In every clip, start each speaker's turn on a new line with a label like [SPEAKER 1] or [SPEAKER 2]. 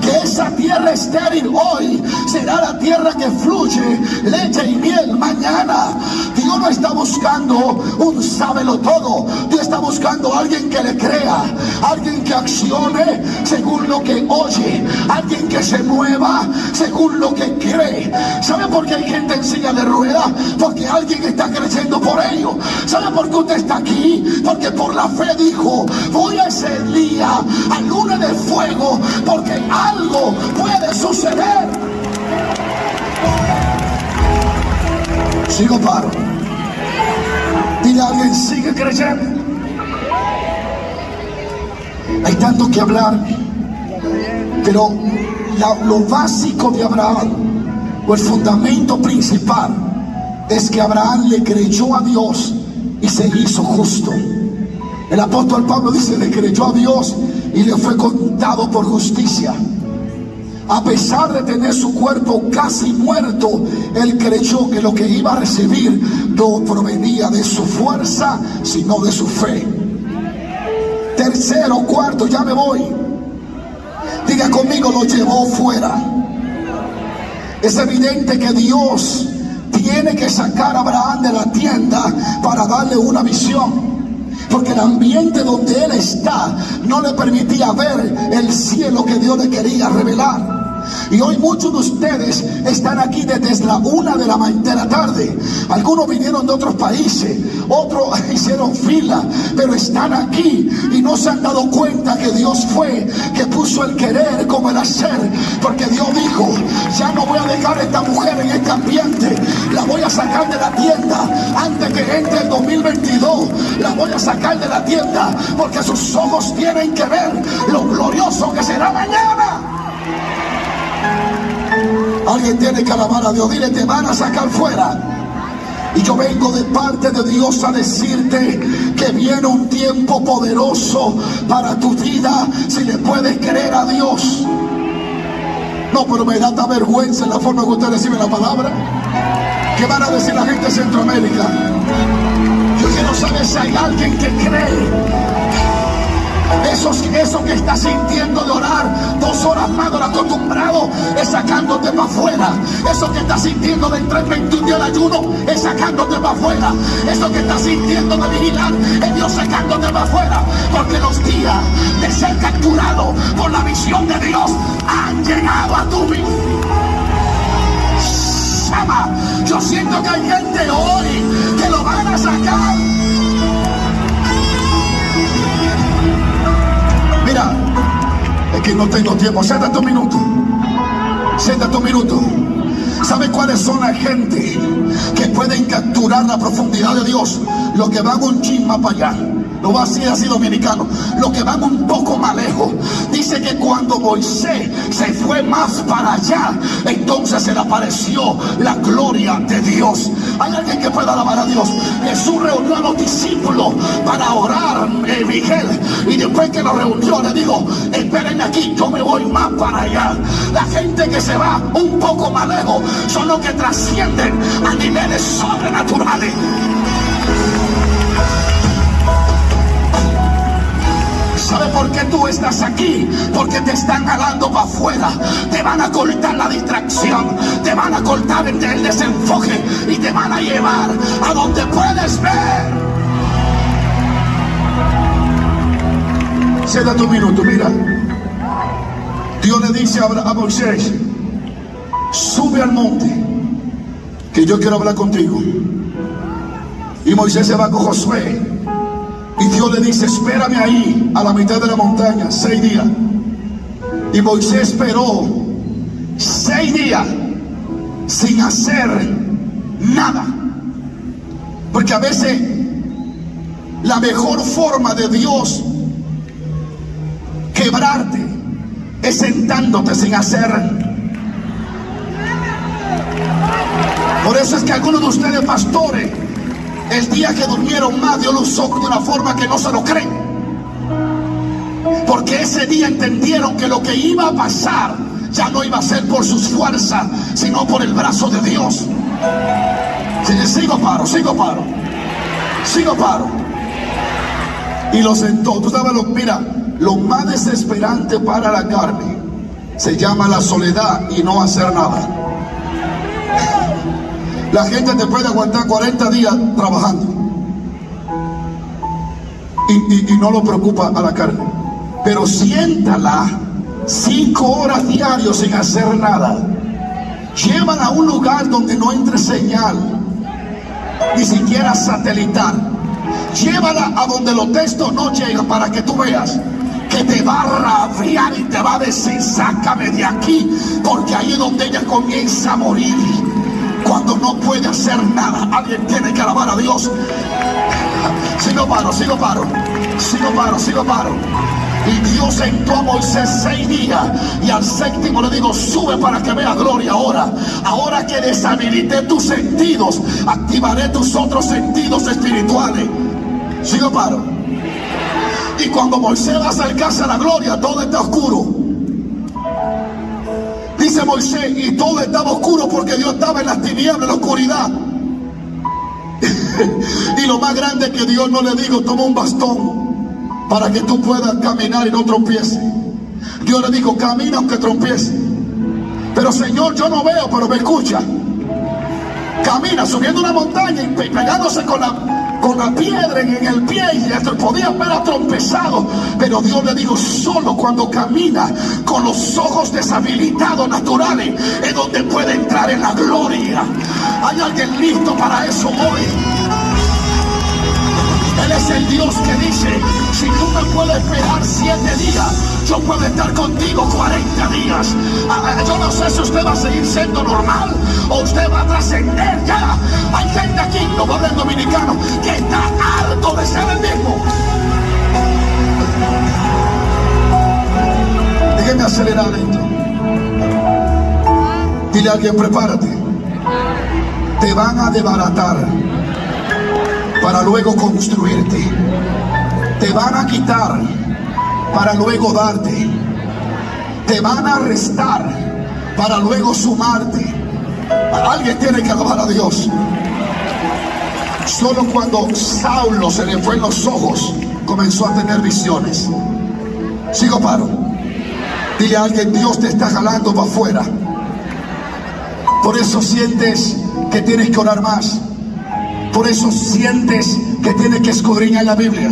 [SPEAKER 1] que esa tierra estéril hoy será la tierra que fluye leche y miel mañana. Dios no está buscando un sábelo todo. Dios está buscando a alguien que le crea, alguien que accione según lo que oye, alguien que se mueva según lo que cree. ¿Sabe por qué hay gente en silla de rueda? Porque alguien está creyendo por ello. ¿Sabe por qué usted está aquí? Porque por la fe dijo, voy a ese día al lunes de fuego porque algo puede suceder. Sigo paro. Dile a alguien, sigue creyendo. Hay tanto que hablar, pero lo básico de Abraham, o el fundamento principal, es que Abraham le creyó a Dios y se hizo justo. El apóstol Pablo dice, le creyó a Dios y le fue contado por justicia. A pesar de tener su cuerpo casi muerto, él creyó que lo que iba a recibir no provenía de su fuerza, sino de su fe. Tercero, cuarto, ya me voy. Diga conmigo, lo llevó fuera. Es evidente que Dios tiene que sacar a Abraham de la tienda para darle una visión. Porque el ambiente donde él está no le permitía ver el cielo que Dios le quería revelar. Y hoy muchos de ustedes están aquí desde la una de la, de la tarde. Algunos vinieron de otros países, otros hicieron fila, pero están aquí y no se han dado cuenta que Dios fue que puso el querer como el hacer. Porque Dios dijo, ya no voy a dejar a esta mujer en este ambiente, la voy a sacar de la tienda antes que entre el 2022. La voy a sacar de la tienda porque sus ojos tienen que ver lo glorioso que será mañana. Alguien tiene que alabar a Dios. Dile, te van a sacar fuera. Y yo vengo de parte de Dios a decirte que viene un tiempo poderoso para tu vida si le puedes creer a Dios. No, pero me da esta vergüenza en la forma que usted recibe la palabra. ¿Qué van a decir la gente de Centroamérica? Yo quiero saber si hay alguien que cree eso, que estás sintiendo de orar dos horas más de lo acostumbrado es sacándote para afuera. Eso que estás sintiendo de entrar 21 días de ayuno es sacándote para afuera. Eso que estás sintiendo de vigilar es Dios sacándote para afuera. Porque los días de ser capturado por la visión de Dios han llegado a tu vida. Yo siento que hay gente hoy que lo van a sacar es que no tengo tiempo. Siéntate un minuto. Siéntate un minuto. ¿Sabe cuáles son la gente que pueden capturar la profundidad de Dios? Los que van un chisma para allá lo va a decir así dominicano, lo que van un poco más lejos. Dice que cuando Moisés se fue más para allá, entonces se le apareció la gloria de Dios. Hay alguien que pueda alabar a Dios. Jesús reunió a los discípulos para orar, eh, Miguel, y después que lo reunió le dijo, esperen aquí, yo me voy más para allá. La gente que se va un poco más lejos son los que trascienden a niveles sobrenaturales. ¿Sabe por qué tú estás aquí? Porque te están jalando para afuera. Te van a cortar la distracción. Te van a cortar el, desenfoque. Y te van a llevar a donde puedes ver. Se da tu minuto, mira. Dios le dice a Moisés, sube al monte, que yo quiero hablar contigo. Y Moisés se va con Josué y Dios le dice, espérame ahí, a la mitad de la montaña, seis días. Y Moisés esperó seis días sin hacer nada. Porque a veces la mejor forma de Dios quebrarte es sentándote sin hacer. Por eso es que algunos de ustedes pastores el día que durmieron más, Dios los usó de una forma que no se lo creen. Porque ese día entendieron que lo que iba a pasar ya no iba a ser por sus fuerzas, sino por el brazo de Dios. Sigo paro, sigo paro, sigo paro. Y lo sentó. Tú sabes, lo, mira, lo más desesperante para la carne se llama la soledad y no hacer nada. La gente te puede aguantar 40 días trabajando y, no lo preocupa a la carne. Pero siéntala cinco horas diarios sin hacer nada. Llevan a un lugar donde no entre señal, ni siquiera satelital. Llévala a donde los textos no llegan para que tú veas que te va a rabiar y te va a decir, sácame de aquí, porque ahí es donde ella comienza a morir. Cuando no puede hacer nada, alguien tiene que alabar a Dios. Sigo paro, sigo paro, sigo paro, sigo paro. Y Dios sentó a Moisés seis días y al séptimo le digo, sube para que vea gloria ahora. Ahora que deshabilité tus sentidos, activaré tus otros sentidos espirituales. Sigo paro. Y cuando Moisés va a acercarse a la gloria, todo está oscuro. Dice Moisés, y todo estaba oscuro porque Dios estaba en las tinieblas, en la oscuridad. y lo más grande es que Dios no le dijo, toma un bastón para que tú puedas caminar y no tropieces. Dios le dijo, camina aunque tropiece. Pero Señor, yo no veo, pero me escucha. Camina subiendo una montaña y pegándose con la con la piedra en el pie y podía haber trompezado. Pero Dios le dijo, solo cuando camina con los ojos deshabilitados naturales es donde puede entrar en la gloria. Hay alguien listo para eso hoy. Él es el Dios que dice, si tú me puedes esperar siete días, yo puedo estar contigo 40 días. Ah, ah, yo no sé si usted va a seguir siendo normal o usted va a trascender ya. Hay gente aquí, no va a dominicano, que está harto de ser el mismo. Déjeme acelerar esto. Dile a alguien, prepárate. Te van a desbaratar para luego construirte. Te van a quitar para luego darte. Te van a restar para luego sumarte. Alguien tiene que alabar a Dios. Solo cuando Saulo se le fue en los ojos, comenzó a tener visiones. Sigo paro. Dile a alguien, Dios te está jalando para afuera. Por eso sientes que tienes que orar más. Por eso sientes que tienes que escudriñar la Biblia.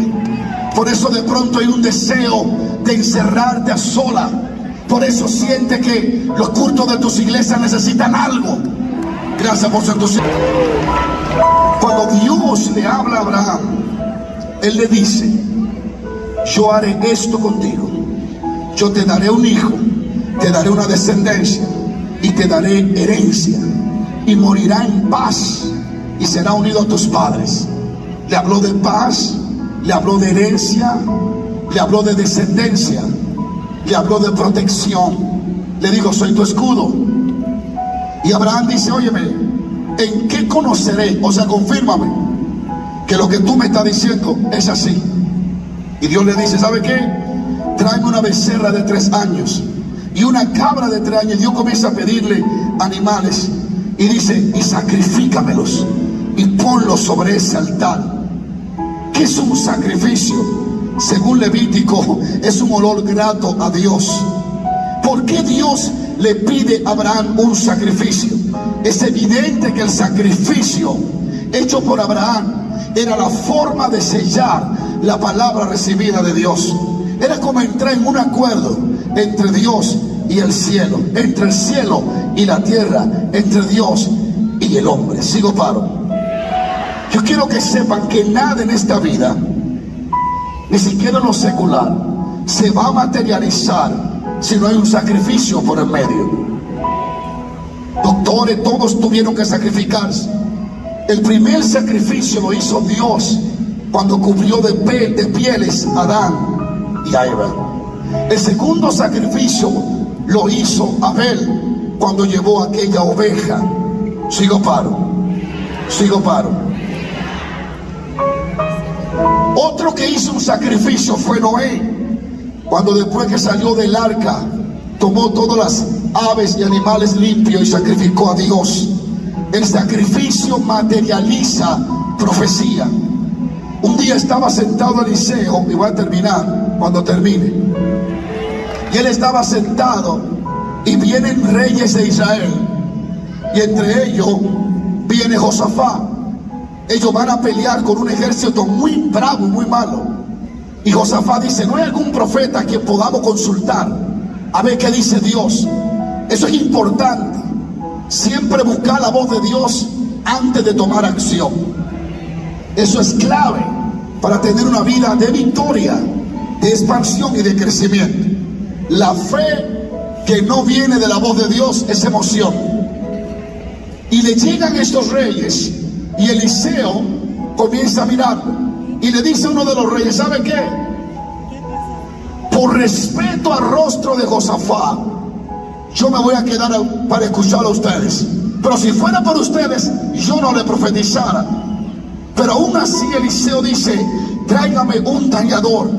[SPEAKER 1] Por eso de pronto hay un deseo de encerrarte a sola. Por eso sientes que los cultos de tus iglesias necesitan algo. Gracias por su entusiasmo. Cuando Dios le habla a Abraham, Él le dice, yo haré esto contigo. Yo te daré un hijo, te daré una descendencia y te daré herencia. Y morirá en paz y será unido a tus padres. Le habló de paz, le habló de herencia, le habló de descendencia, le habló de protección. Le dijo, soy tu escudo. Y Abraham dice, óyeme, ¿en qué conoceré? O sea, confírmame que lo que tú me estás diciendo es así. Y Dios le dice, ¿sabe qué? Tráeme una becerra de tres años y una cabra de tres años. Dios comienza a pedirle animales y dice, y sacrifícamelos y ponlos sobre ese altar. ¿Qué es un sacrificio? Según Levítico, es un olor grato a Dios. ¿Por qué Dios le pide a Abraham un sacrificio? Es evidente que el sacrificio hecho por Abraham era la forma de sellar la palabra recibida de Dios. Era como entrar en un acuerdo entre Dios y el cielo, entre el cielo y la tierra, entre Dios y el hombre. Sigo paro. Yo quiero que sepan que nada en esta vida, ni siquiera lo secular, se va a materializar si no hay un sacrificio por el medio. Doctores, todos tuvieron que sacrificarse. El primer sacrificio lo hizo Dios cuando cubrió de, de pieles a Adán y a Eva. El segundo sacrificio lo hizo Abel cuando llevó aquella oveja. Sigo paro, sigo paro. Otro que hizo un sacrificio fue Noé, cuando después que salió del arca, tomó todas las aves y animales limpios y sacrificó a Dios. El sacrificio materializa profecía. Un día estaba sentado Eliseo, y voy a terminar, cuando termine. Y él estaba sentado y vienen reyes de Israel. Y entre ellos viene Josafá. Ellos van a pelear con un ejército muy bravo, muy malo. Y Josafá dice, no hay algún profeta que podamos consultar a ver qué dice Dios. Eso es importante. Siempre buscar la voz de Dios antes de tomar acción. Eso es clave para tener una vida de victoria, de expansión y de crecimiento. La fe que no viene de la voz de Dios es emoción. Y le llegan estos reyes y Eliseo comienza a mirar y le dice a uno de los reyes, ¿sabe qué? Por respeto al rostro de Josafá, yo me voy a quedar para escuchar a ustedes. Pero si fuera por ustedes, yo no le profetizara. Pero aún así Eliseo dice, tráigame un tañador.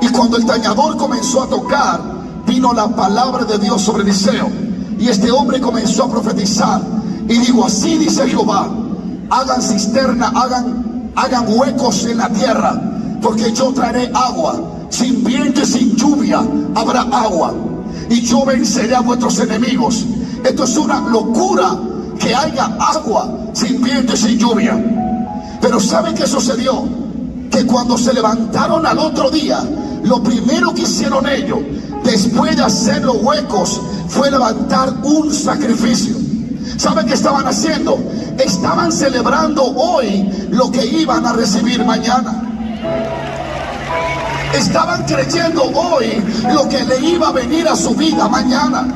[SPEAKER 1] Y cuando el tañador comenzó a tocar, vino la palabra de Dios sobre Eliseo. Y este hombre comenzó a profetizar. Y digo, así dice Jehová, hagan cisterna, hagan, hagan huecos en la tierra, porque yo traeré agua. Sin viento y sin lluvia habrá agua y yo venceré a vuestros enemigos. Esto es una locura que haya agua sin viento y sin lluvia. Pero ¿saben qué sucedió? Que cuando se levantaron al otro día, lo primero que hicieron ellos, después de hacer los huecos, fue levantar un sacrificio. ¿Saben qué estaban haciendo? Estaban celebrando hoy lo que iban a recibir mañana estaban creyendo hoy lo que le iba a venir a su vida mañana.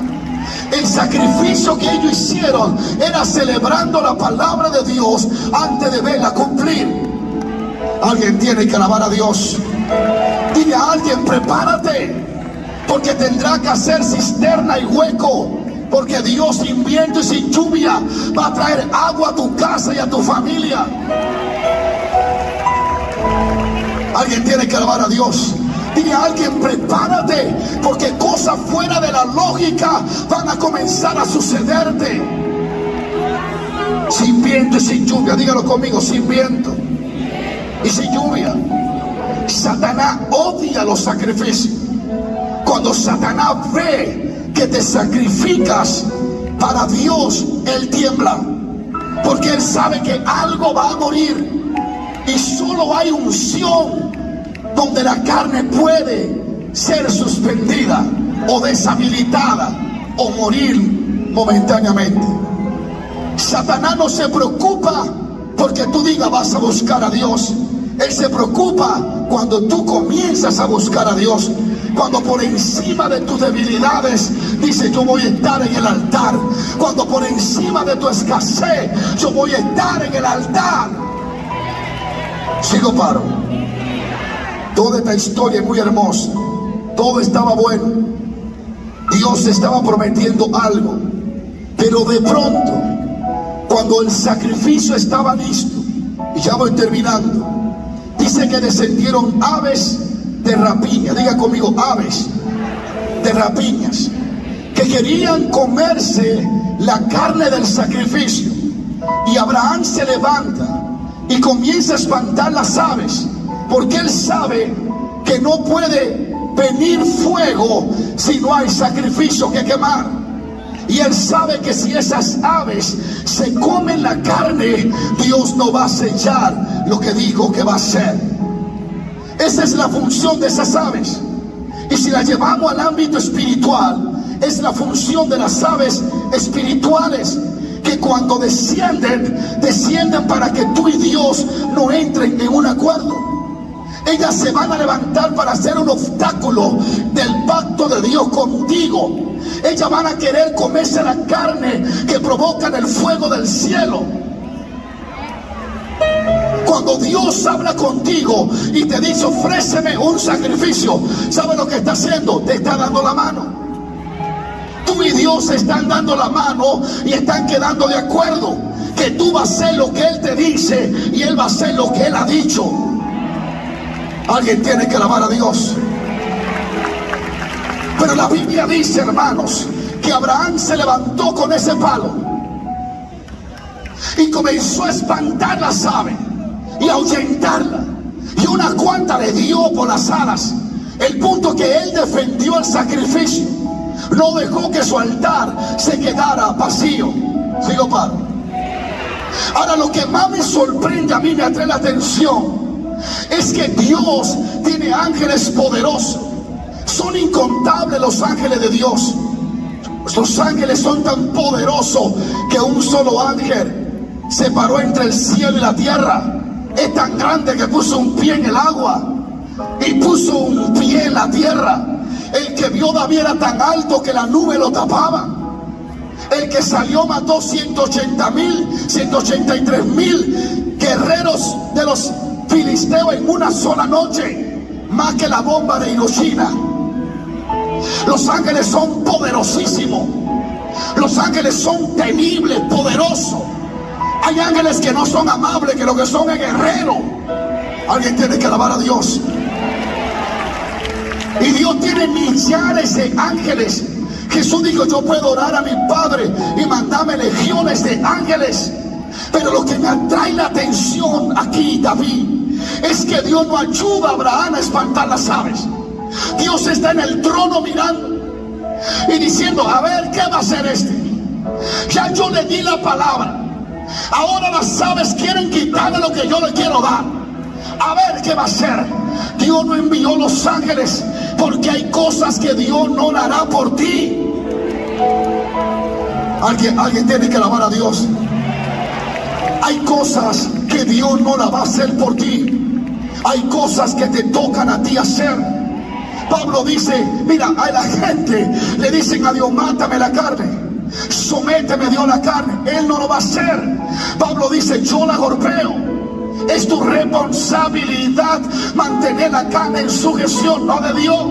[SPEAKER 1] El sacrificio que ellos hicieron era celebrando la palabra de Dios antes de verla cumplir. Alguien tiene que alabar a Dios. Dile a alguien, prepárate, porque tendrá que hacer cisterna y hueco. Porque Dios sin viento y sin lluvia va a traer agua a tu casa y a tu familia. Alguien tiene que alabar a Dios. Dile a alguien, prepárate, porque cosas fuera de la lógica van a comenzar a sucederte. Sin viento y sin lluvia, dígalo conmigo, sin viento y sin lluvia. Satanás odia los sacrificios. Cuando Satanás ve que te sacrificas para Dios, él tiembla. Porque él sabe que algo va a morir y solo hay unción donde la carne puede ser suspendida o deshabilitada o morir momentáneamente. Satanás no se preocupa porque tú digas vas a buscar a Dios. Él se preocupa cuando tú comienzas a buscar a Dios. Cuando por encima de tus debilidades dice yo voy a estar en el altar. Cuando por encima de tu escasez yo voy a estar en el altar. Sigo paro. Toda esta historia es muy hermosa. Todo estaba bueno. Dios estaba prometiendo algo. Pero de pronto, cuando el sacrificio estaba listo, y ya voy terminando, dice que descendieron aves de rapiña. Diga conmigo, aves de rapiñas. Que querían comerse la carne del sacrificio. Y Abraham se levanta y comienza a espantar las aves, porque él sabe que no puede venir fuego si no hay sacrificio que quemar. Y él sabe que si esas aves se comen la carne, Dios no va a sellar lo que dijo que va a hacer. Esa es la función de esas aves. Y si la llevamos al ámbito espiritual, es la función de las aves espirituales que cuando descienden, descienden para que tú y Dios no entren en un acuerdo. Ellas se van a levantar para hacer un obstáculo del pacto de Dios contigo. Ellas van a querer comerse la carne que provoca el fuego del cielo. Cuando Dios habla contigo y te dice ofréceme un sacrificio, ¿sabe lo que está haciendo? Te está dando la mano tú y Dios están dando la mano y están quedando de acuerdo que tú vas a hacer lo que Él te dice y Él va a hacer lo que Él ha dicho. Alguien tiene que alabar a Dios. Pero la Biblia dice, hermanos, que Abraham se levantó con ese palo y comenzó a espantar las aves y ahuyentarla. Y una cuanta le dio por las alas El punto que él defendió el sacrificio. No dejó que su altar se quedara vacío. Sigo paro. Ahora lo que más me sorprende a mí, me atrae la atención, es que Dios tiene ángeles poderosos. Son incontables los ángeles de Dios. Los ángeles son tan poderosos que un solo ángel se paró entre el cielo y la tierra. Es tan grande que puso un pie en el agua y puso un pie en la tierra. El que vio David era tan alto que la nube lo tapaba. El que salió mató 180 mil, 183 mil guerreros de los filisteos en una sola noche, más que la bomba de Hiroshima. Los ángeles son poderosísimos. Los ángeles son temibles, poderosos. Hay ángeles que no son amables, que lo que son es guerreros. Alguien tiene que alabar a Dios. Y Dios tiene millares de ángeles. Jesús dijo, yo puedo orar a mi Padre y mandarme legiones de ángeles. Pero lo que me atrae la atención aquí, David, es que Dios no ayuda a Abraham a espantar las aves. Dios está en el trono mirando y diciendo, a ver, ¿qué va a hacer este? Ya yo le di la palabra. Ahora las aves quieren quitarme lo que yo le quiero dar. A ver qué va a hacer. Dios no envió los ángeles porque hay cosas que Dios no hará por ti. Alguien, alguien tiene que alabar a Dios. Hay cosas que Dios no la va a hacer por ti. Hay cosas que te tocan a ti hacer. Pablo dice, mira, a la gente le dicen a Dios, mátame la carne. Sométeme Dios la carne. Él no lo va a hacer. Pablo dice, yo la golpeo. Es tu responsabilidad mantener la carne en sujeción, no de Dios.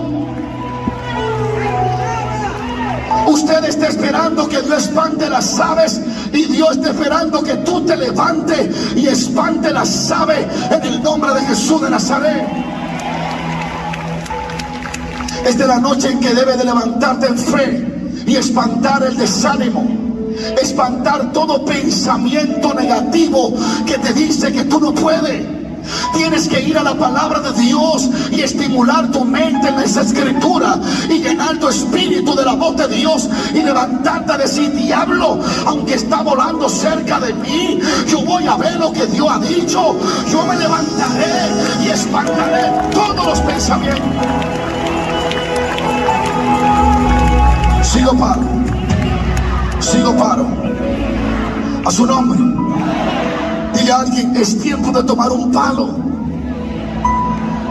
[SPEAKER 1] Usted está esperando que Dios espante las aves y Dios está esperando que tú te levantes y espante las aves en el nombre de Jesús de Nazaret. Es de la noche en que debe de levantarte en fe y espantar el desánimo espantar todo pensamiento negativo que te dice que tú no puedes. Tienes que ir a la palabra de Dios y estimular tu mente en esa escritura y llenar tu espíritu de la voz de Dios y levantarte a decir, diablo, aunque está volando cerca de mí, yo voy a ver lo que Dios ha dicho. Yo me levantaré y espantaré todos los pensamientos. Sigo paro. Sigo paro. A su nombre. Dile a alguien, es tiempo de tomar un palo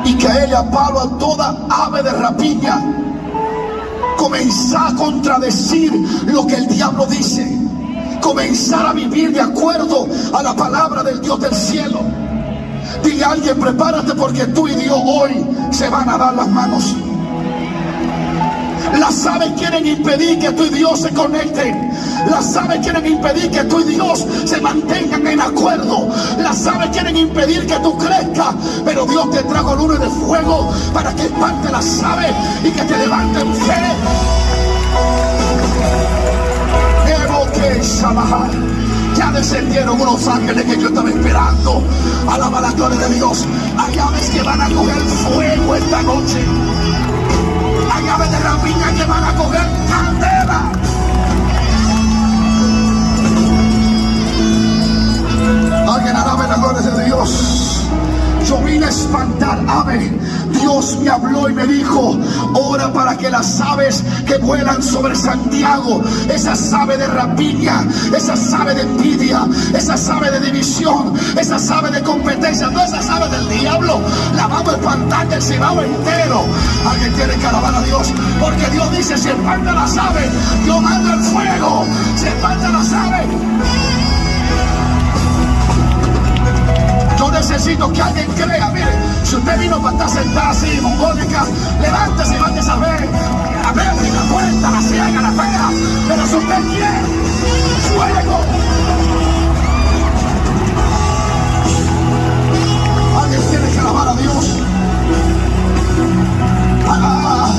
[SPEAKER 1] y caerle a palo a toda ave de rapiña. Comenzar a contradecir lo que el diablo dice. Comenzar a vivir de acuerdo a la palabra del Dios del cielo. Dile a alguien, prepárate porque tú y Dios hoy se van a dar las manos. Las aves quieren impedir que tú y Dios se conecten. Las aves quieren impedir que tú y Dios se mantengan en acuerdo. Las aves quieren impedir que tú crezcas. Pero Dios te trajo luna de fuego para que espante las aves y que te levanten que ya descendieron unos ángeles que yo estaba esperando. Alaba la gloria de Dios. Hay aves que van a coger fuego esta noche. Hay aves de rapiña que van a coger candela. Alguien la gloria de Dios. Yo vine a espantar aves. Dios me habló y me dijo, ora para que las aves que vuelan sobre Santiago, esas aves de rapiña, esas aves de envidia, esas aves de división, esas aves de competencia, no esas aves del diablo, la vamos a espantar del cibao entero. Alguien tiene que alabar a Dios, porque Dios dice, si espanta las aves, alguien crea, mire, si usted vino para estar sentado así, mongólica, levántese y váyase a ver, a la puerta, la ciega, la fea, pero si usted quiere, fuego. Alguien tiene que alabar a Dios. Ah,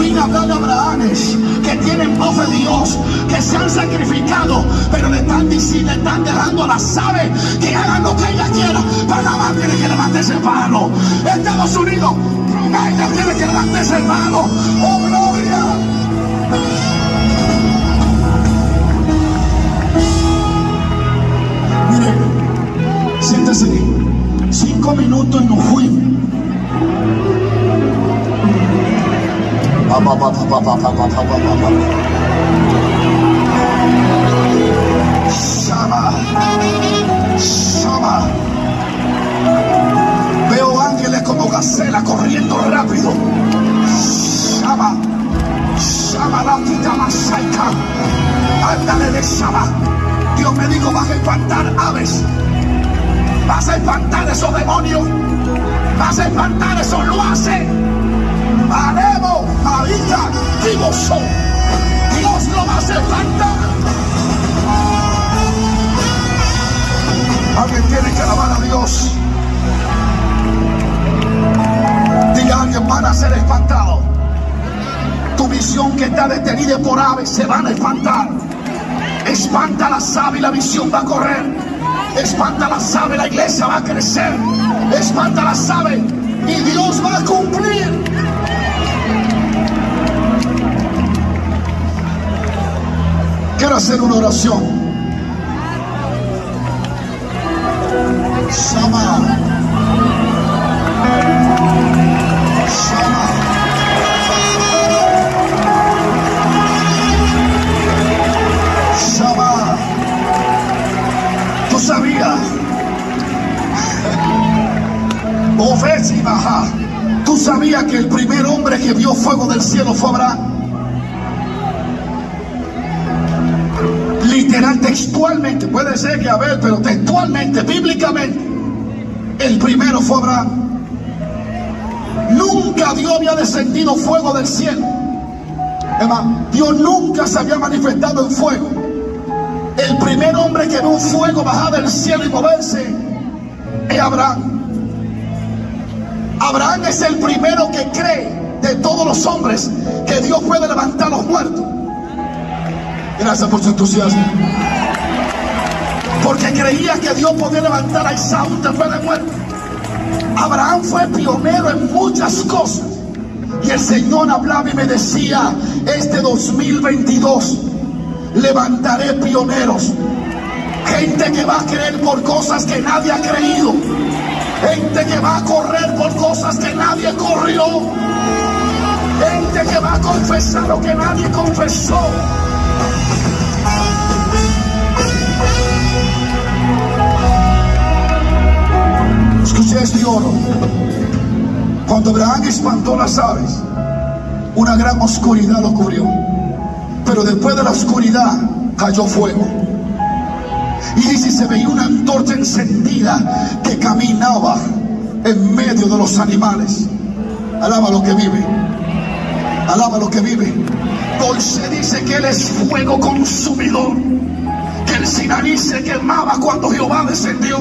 [SPEAKER 1] vine de Abrahames que tienen voz de Dios, que se han sacrificado, pero le están diciendo, le están dejando a las aves que hagan lo que ella quiera. Panamá tiene que levantarse el mano. Estados Unidos, ella tiene que levantarse el mano. ¡Oh, gloria! Mire, siéntese. Cinco minutos y nos fuimos. Shama, Shama. Veo ángeles como gacela corriendo rápido. Shama, Shama la quita masaika. Ándale de Shama. Dios me dijo, vas a espantar aves. Vas a espantar esos demonios. Vas a espantar esos lo. Haremos ahorita divoso. Dios lo va a espantar. Alguien tiene que alabar a Dios. Diga alguien, van a ser espantados. Tu visión que está detenida por aves se van a espantar. Espanta las aves y la visión va a correr. Espanta las aves, la iglesia va a crecer. Espanta las aves y Dios va a cumplir. Quiero hacer una oración. Sama. Tú sabías. Ofes y baja. Tú sabías que el primer hombre que vio fuego del cielo fue Abraham. Literal, textualmente, puede ser que Abel, pero textualmente, bíblicamente, el primero fue Abraham. Nunca Dios había descendido fuego del cielo. Hermano, Dios nunca se había manifestado en fuego. El primer hombre que ve un fuego bajar del cielo y moverse es Abraham. Abraham es el primero que cree de todos los hombres que Dios puede levantar los muertos. Gracias por su entusiasmo. Porque creía que Dios podía levantar a Isaú después de muerte. Abraham fue pionero en muchas cosas. Y el Señor hablaba y me decía, este 2022 levantaré pioneros. Gente que va a creer por cosas que nadie ha creído. Gente que va a correr por cosas que nadie corrió. Gente que va a confesar lo que nadie confesó. Escuché este oro. Cuando Abraham espantó las aves, una gran oscuridad lo cubrió. Pero después de la oscuridad cayó fuego. Y dice, se veía una antorcha encendida que caminaba en medio de los animales. Alaba lo que vive. Alaba lo que vive. Dulce dice que Él es fuego consumidor. Que el Sinaí se quemaba cuando Jehová descendió.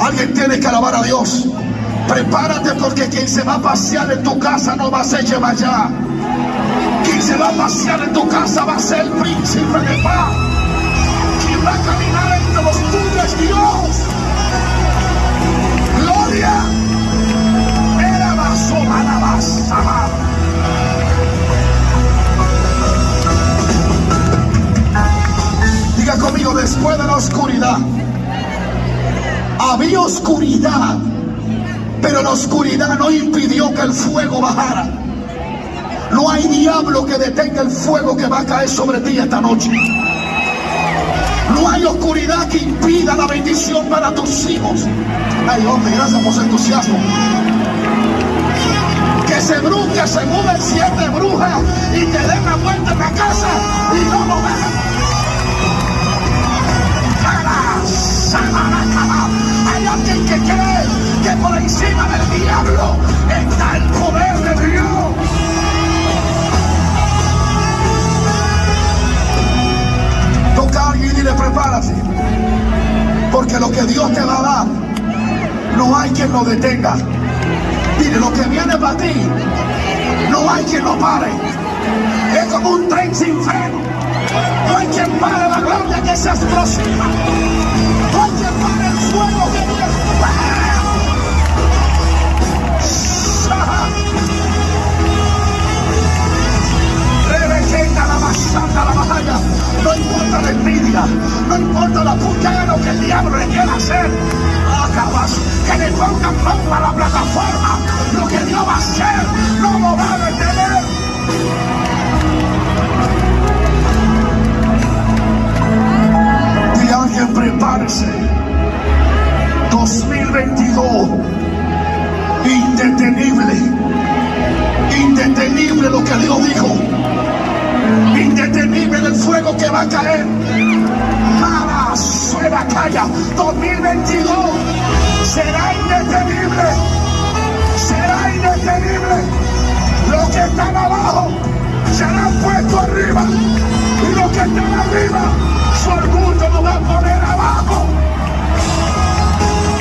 [SPEAKER 1] Alguien tiene que alabar a Dios. Prepárate porque quien se va a pasear en tu casa no va a ser allá. Quien se va a pasear en tu casa va a ser el príncipe de paz. Quien va a caminar entre los tuyos Dios. Gloria. Era. Diga después de la oscuridad, había oscuridad, pero la oscuridad no impidió que el fuego bajara. No hay diablo que detenga el fuego que va a caer sobre ti esta noche. No hay oscuridad que impida la bendición para tus hijos. Ay, hombre, gracias por su entusiasmo. Que se bruja, se mueven siete brujas y te den la vuelta en la casa y no lo vean. Hay alguien que cree que por encima del diablo está el poder de Dios. Toca a alguien y le prepárate. Porque lo que Dios te va a dar, no hay quien lo detenga. Mire, lo que viene para ti, no hay quien lo pare. Es como un tren sin freno. No hay quien pare la gloria que se explosiva. No importa la envidia, no importa la puñada que el diablo le quiera hacer. Acabas que le pongan bomba a la plataforma. Fuego que va a caer. Mala suena calla 2022 será indetenible. Será indetenible. Los que están abajo serán puestos arriba. Y los que están arriba, su orgullo lo va a poner abajo.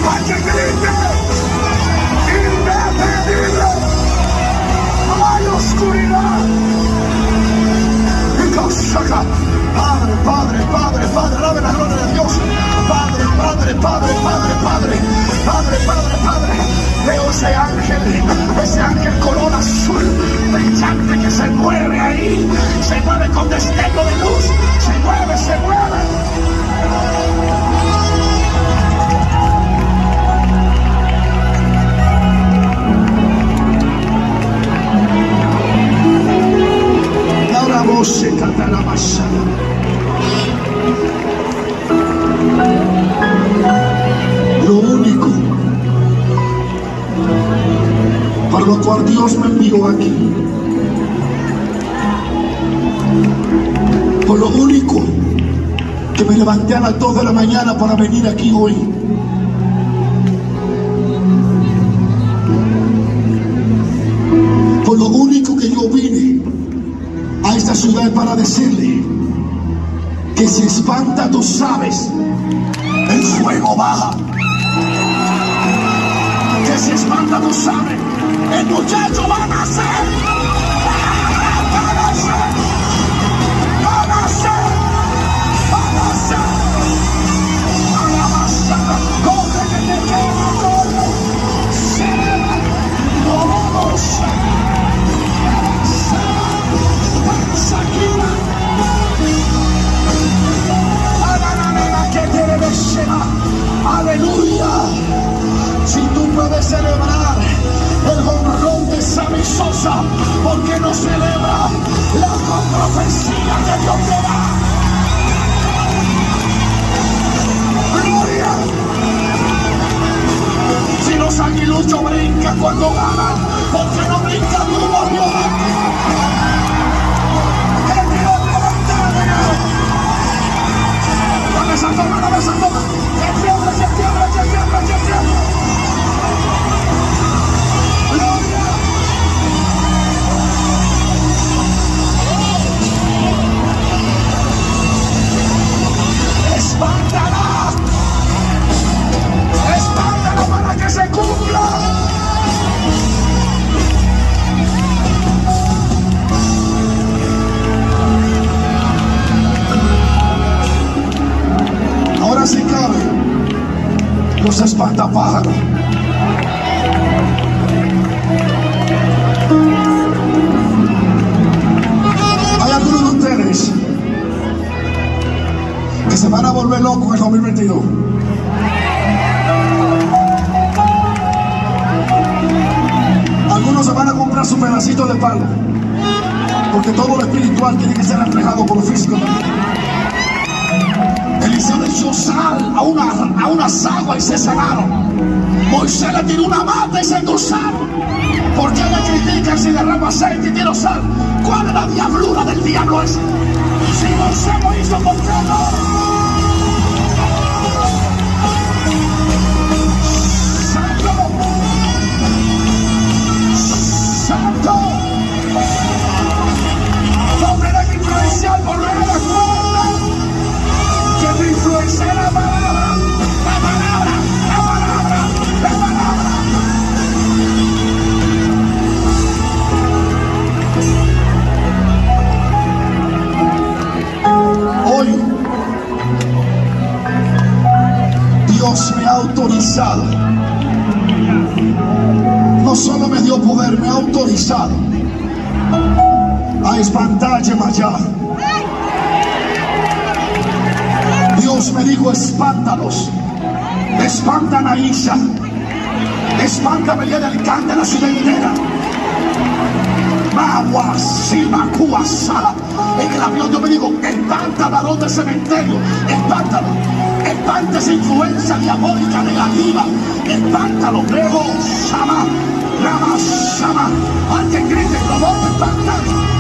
[SPEAKER 1] Para que grite. Indetenible. No hay oscuridad. Padre, Padre, Padre, Padre, alabe la gloria de Dios. Padre, Padre, Padre, Padre, Padre, Padre, Padre, Padre. Veo ese ángel, ese ángel color azul brillante que se mueve ahí, se mueve con destello de luz, se mueve, se mueve. Se la Lo único para lo cual Dios me envió aquí. Por lo único que me levanté a las 2 de la mañana para venir aquí hoy. Para decirle que si espanta tú sabes, el fuego baja. Que si espanta tú sabes, el muchacho va a nacer. Espiritual tiene que ser reflejado por lo físico también. Eliseo le echó sal a, una, a unas aguas y se sanaron. Moisés le tiró una mata y se endulzaron. ¿Por qué le critican si derrama aceite y tiro sal? ¿Cuál es la diablura del diablo ese? Si Moisés lo hizo, ¿por Espantan a Isa. Espántame el del de la ciudad entera. Magua, Sala. En el avión yo me digo, espanta varón del cementerio. Espántalo. Espanta esa influencia diabólica negativa. Espántalo. Luego, Sama, Rama, Sama. Alguien grite, lo voy a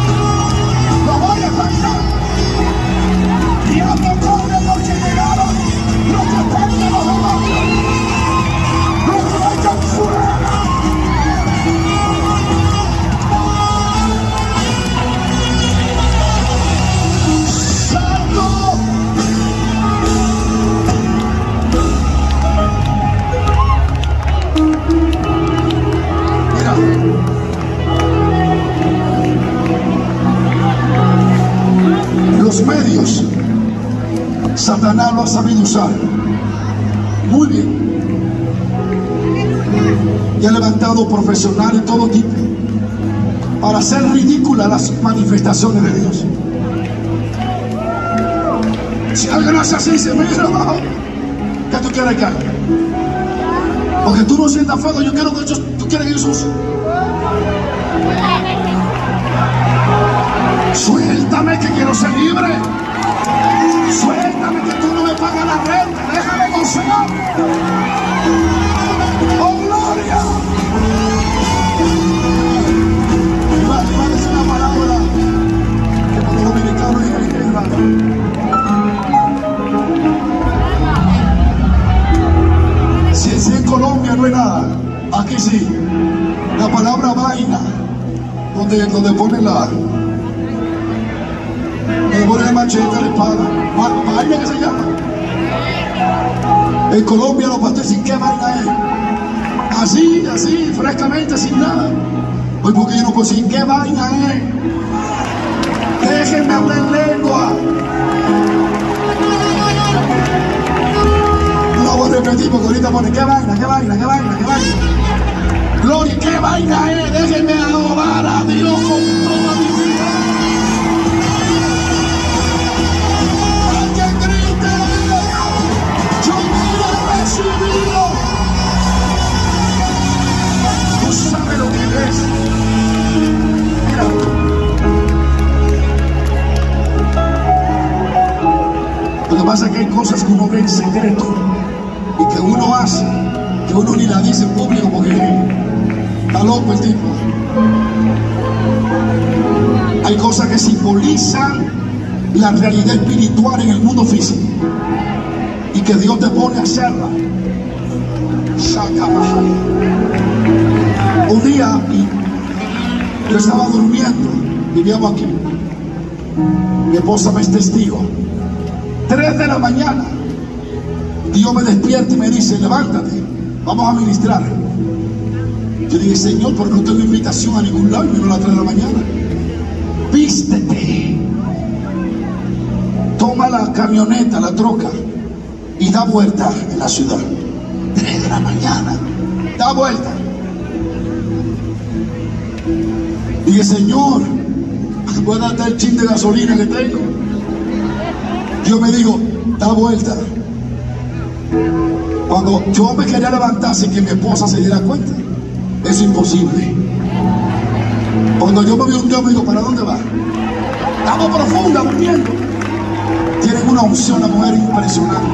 [SPEAKER 1] levantado profesionales de todo tipo para hacer ridículas las manifestaciones de Dios. Si alguien hace así, se mira, ¿qué tú quieres que haga? Porque tú no sientas fuego, yo quiero que ellos, tú quieres que Jesús. Suéltame que quiero ser libre. Suéltame que tú no me pagas la renta. Déjame gozar. Oh, gloria. Aquí sí. La palabra vaina, donde, donde pone la. Donde pone el machete, la espada. Va- Vaina que se llama. En Colombia los dicen, ¿qué vaina es? Así, así, frescamente, sin nada. Hoy porque yo no decir, ¿qué vaina es? Déjenme hablar en lengua. No la voy a repetir porque ahorita pone, ¿qué vaina, qué vaina, qué vaina, qué vaina? Gloria, ¿qué vaina es? Déjenme adorar a Dios con toda mi. Lo que. Lo que pasa es que hay cosas que uno ve en secreto y que uno hace, que uno ni la dice en público porque está loco el tipo. Hay cosas que simbolizan la realidad espiritual en el mundo físico y que Dios te pone a hacerla. Saca Un día yo estaba durmiendo, vivíamos aquí. Mi esposa me es testigo. Tres de la mañana, Dios me despierta y me dice, levántate, vamos a ministrar. Yo dije, Señor, porque no tengo invitación a ningún lado y vino a las 3 de la mañana. Vístete. Toma la camioneta, la troca y da vuelta en la ciudad. 3 de la mañana. Da vuelta. Dije, Señor, voy a darte el chin de gasolina que tengo. Dios me dijo, da vuelta. Cuando yo me quería levantar sin que mi esposa se diera cuenta, es imposible. Cuando yo me vi un Dios, me dijo, ¿para dónde va? Estamos profunda durmiendo. Tienen una unción, una mujer impresionante.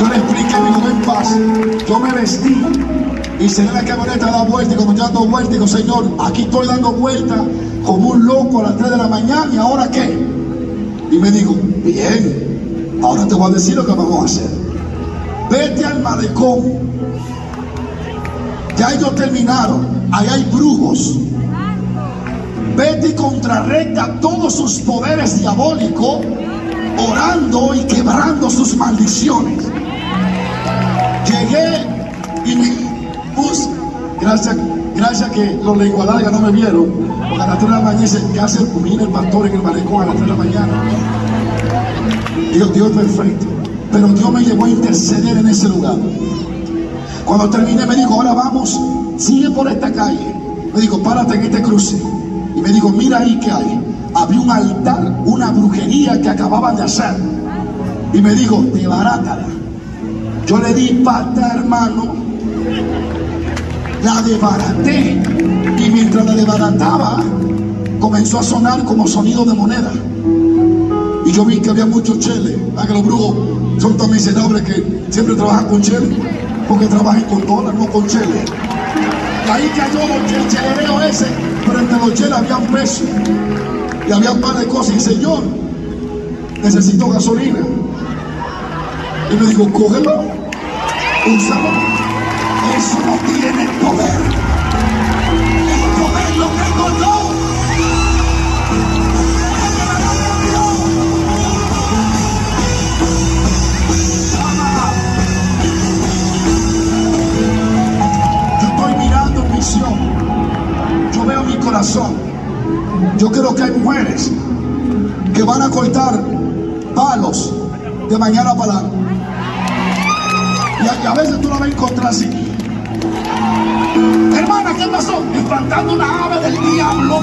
[SPEAKER 1] Yo le expliqué, me dijo, ven paz. Yo me vestí y salí la camioneta a dar vuelta. Y cuando yo dando vuelta, digo, Señor, aquí estoy dando vuelta como un loco a las 3 de la mañana. ¿Y ahora qué? Y me dijo, bien, ahora te voy a decir lo que vamos a hacer. Vete al malecón. Ya ellos terminaron. Ahí hay brujos. Vete y contrarresta todos sus poderes diabólicos, orando y quebrando sus maldiciones. Llegué y me gracias, gracias que los lengua larga no me vieron, porque a las 3 de la mañana dice, ¿qué hace el el pastor en el malecón a las 3 de la mañana? Dios, Dios perfecto. Pero Dios me llevó a interceder en ese lugar. Cuando terminé me dijo, ahora vamos, sigue por esta calle. Me dijo, párate en este cruce. Y me dijo, mira ahí que hay. Había un altar, una brujería que acababan de hacer. Y me dijo, debarátala. Yo le di pata, hermano. La desbaraté. Y mientras la desbarataba, comenzó a sonar como sonido de moneda. Y yo vi que había muchos cheles. Ah, que los brujos son tan miserables que siempre trabajan con cheles. Porque trabajan con dólares, no con cheles. Y ahí cayó el chelereo ese. Pero entre los cheles había un peso. Y había un par de cosas. Y Señor, necesito gasolina. Y me dijo, cógelo, úsalo. Eso no tiene poder. El poder lo tengo yo. Yo estoy mirando visión. Yo veo mi corazón. Yo creo que hay mujeres que van a cortar palos de mañana para y a veces tú la vas a encontrar así. Hermana, ¿qué pasó? Espantando una ave del diablo